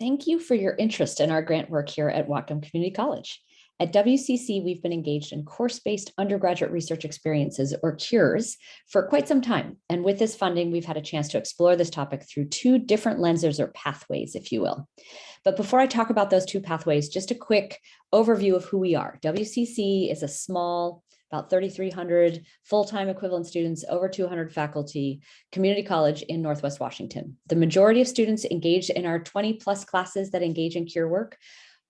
Thank you for your interest in our grant work here at Whatcom Community College. At WCC, we've been engaged in course-based undergraduate research experiences, or CURES, for quite some time. And with this funding, we've had a chance to explore this topic through two different lenses or pathways, if you will. But before I talk about those two pathways, just a quick overview of who we are. WCC is a small, about 3,300 full-time equivalent students, over 200 faculty, community college in Northwest Washington. The majority of students engaged in our 20 plus classes that engage in CURE work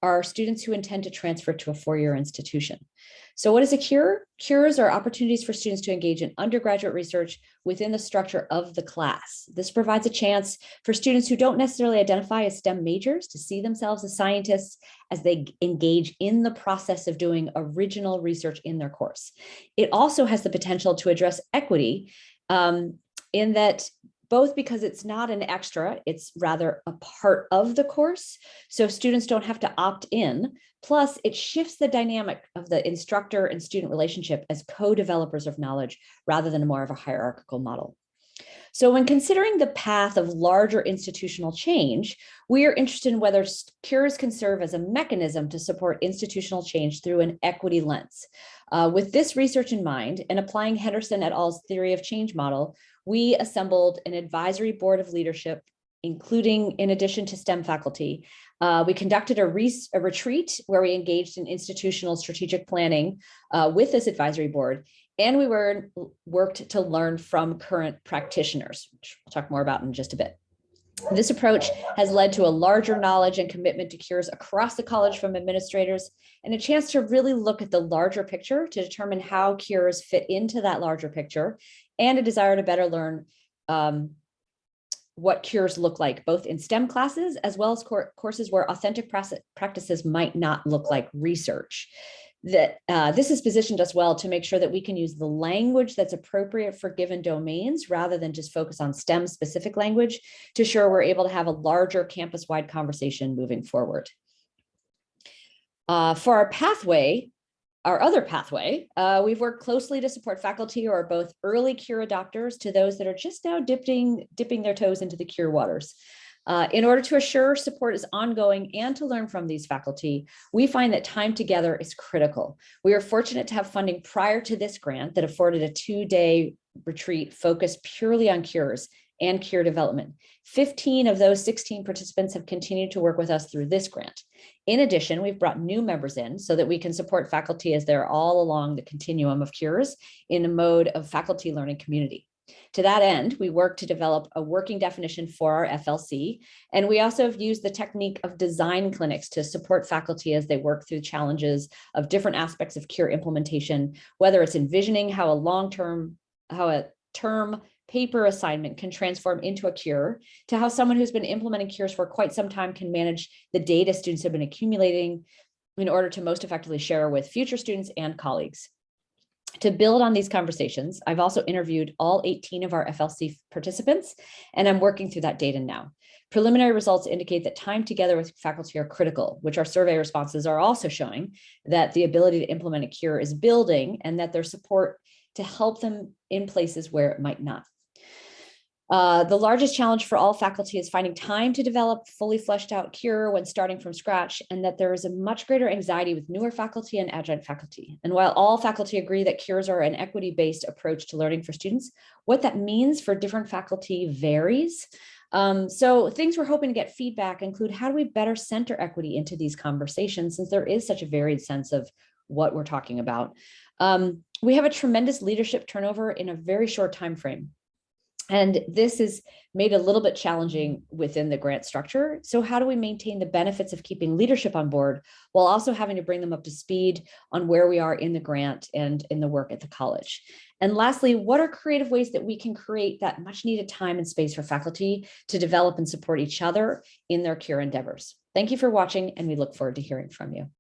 are students who intend to transfer to a four-year institution. So what is a CURE? CURES are opportunities for students to engage in undergraduate research within the structure of the class. This provides a chance for students who don't necessarily identify as STEM majors to see themselves as scientists as they engage in the process of doing original research in their course. It also has the potential to address equity um, in that both because it's not an extra, it's rather a part of the course. So students don't have to opt in. Plus, it shifts the dynamic of the instructor and student relationship as co-developers of knowledge rather than more of a hierarchical model. So when considering the path of larger institutional change, we are interested in whether cures can serve as a mechanism to support institutional change through an equity lens. Uh, with this research in mind and applying Henderson et al.'s theory of change model, we assembled an advisory board of leadership, including in addition to STEM faculty. Uh, we conducted a, a, retreat where we engaged in institutional strategic planning uh, with this advisory board. And we were worked to learn from current practitioners, which we'll talk more about in just a bit. This approach has led to a larger knowledge and commitment to cures across the college from administrators and a chance to really look at the larger picture to determine how cures fit into that larger picture and a desire to better learn um, what cures look like, both in STEM classes as well as courses where authentic practices might not look like research. That uh, this has positioned us well to make sure that we can use the language that's appropriate for given domains rather than just focus on STEM specific language to ensure we're able to have a larger campus-wide conversation moving forward. Uh, for our pathway, our other pathway, uh, we've worked closely to support faculty who are both early cure adopters to those that are just now dipping, dipping their toes into the cure waters. Uh, in order to assure support is ongoing and to learn from these faculty, we find that time together is critical. We are fortunate to have funding prior to this grant that afforded a two-day retreat focused purely on cures and cure development. 15 of those 16 participants have continued to work with us through this grant. In addition, we've brought new members in so that we can support faculty as they're all along the continuum of cures in a mode of faculty learning community. To that end, we work to develop a working definition for our FLC, and we also have used the technique of design clinics to support faculty as they work through challenges of different aspects of cure implementation, whether it's envisioning how a long-term, how a term paper assignment can transform into a cure to how someone who's been implementing cures for quite some time can manage the data students have been accumulating in order to most effectively share with future students and colleagues. To build on these conversations, I've also interviewed all 18 of our FLC participants, and I'm working through that data now. Preliminary results indicate that time together with faculty are critical, which our survey responses are also showing that the ability to implement a cure is building and that their support to help them in places where it might not. Uh, the largest challenge for all faculty is finding time to develop fully fleshed out cure when starting from scratch and that there is a much greater anxiety with newer faculty and adjunct faculty. And while all faculty agree that cures are an equity-based approach to learning for students, what that means for different faculty varies. Um, so things we're hoping to get feedback include how do we better center equity into these conversations since there is such a varied sense of what we're talking about. Um, we have a tremendous leadership turnover in a very short time frame. And this is made a little bit challenging within the grant structure. So how do we maintain the benefits of keeping leadership on board while also having to bring them up to speed on where we are in the grant and in the work at the college? And lastly, what are creative ways that we can create that much needed time and space for faculty to develop and support each other in their cure endeavors? Thank you for watching and we look forward to hearing from you.